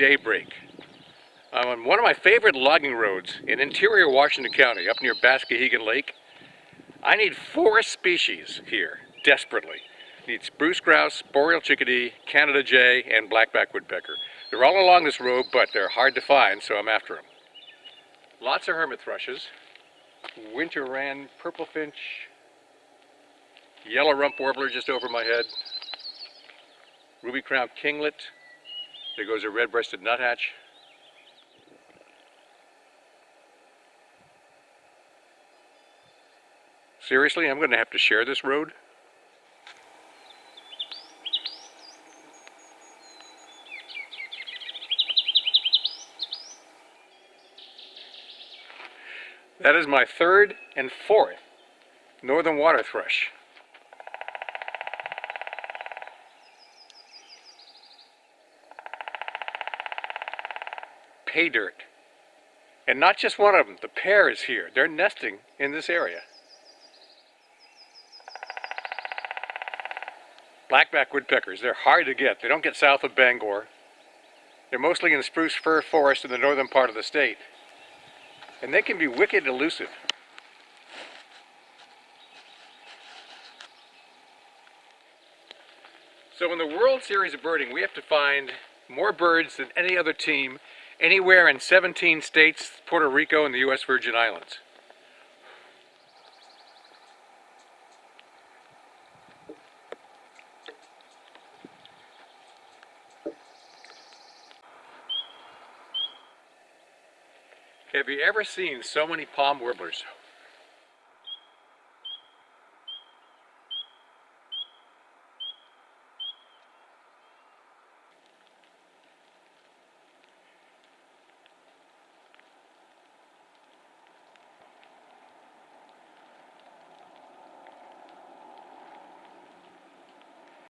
daybreak. I'm on one of my favorite logging roads in interior Washington County, up near Baskahegan Lake. I need four species here, desperately. I need spruce grouse, boreal chickadee, Canada jay, and blackback woodpecker. They're all along this road, but they're hard to find, so I'm after them. Lots of hermit thrushes, winter wren, purple finch, yellow rump warbler just over my head, ruby-crowned kinglet, there goes a red-breasted nuthatch. Seriously, I'm going to have to share this road? That is my third and fourth northern water thrush. Pay dirt. And not just one of them, the pair is here. They're nesting in this area. Blackback woodpeckers, they're hard to get. They don't get south of Bangor. They're mostly in spruce fir forest in the northern part of the state. And they can be wicked elusive. So in the World Series of Birding, we have to find more birds than any other team anywhere in 17 states, Puerto Rico, and the U.S. Virgin Islands. Have you ever seen so many palm warblers?